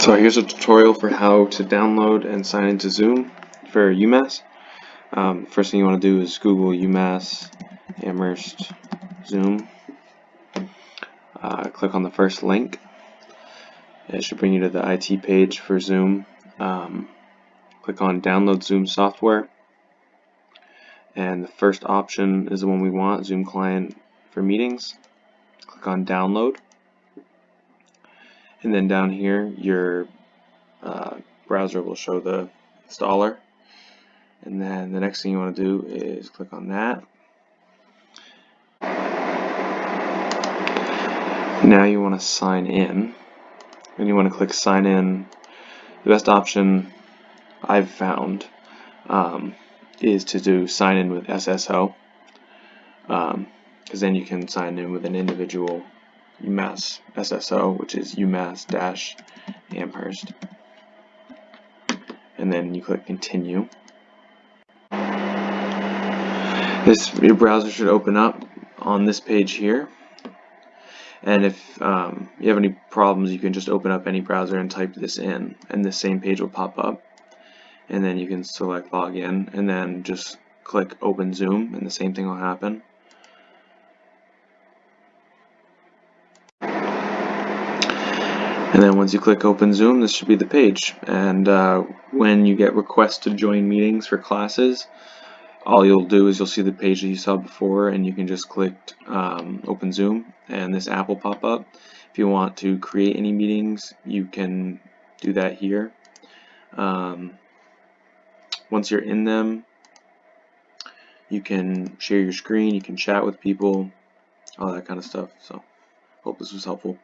So here's a tutorial for how to download and sign into Zoom for UMass. Um, first thing you want to do is Google UMass Amherst Zoom. Uh, click on the first link. It should bring you to the IT page for Zoom. Um, click on download Zoom software. And the first option is the one we want, Zoom client for meetings. Click on download and then down here your uh, browser will show the installer. And then the next thing you want to do is click on that. Now you want to sign in. And you want to click sign in. The best option I've found um, is to do sign in with SSO because um, then you can sign in with an individual UMass SSO, which is UMass-Amherst. And then you click continue. This your browser should open up on this page here. And if um, you have any problems, you can just open up any browser and type this in, and the same page will pop up. And then you can select login, and then just click open Zoom, and the same thing will happen. And then once you click open Zoom, this should be the page. And uh, when you get requests to join meetings for classes, all you'll do is you'll see the page that you saw before and you can just click um, open Zoom and this app will pop up. If you want to create any meetings, you can do that here. Um, once you're in them, you can share your screen, you can chat with people, all that kind of stuff. So, hope this was helpful.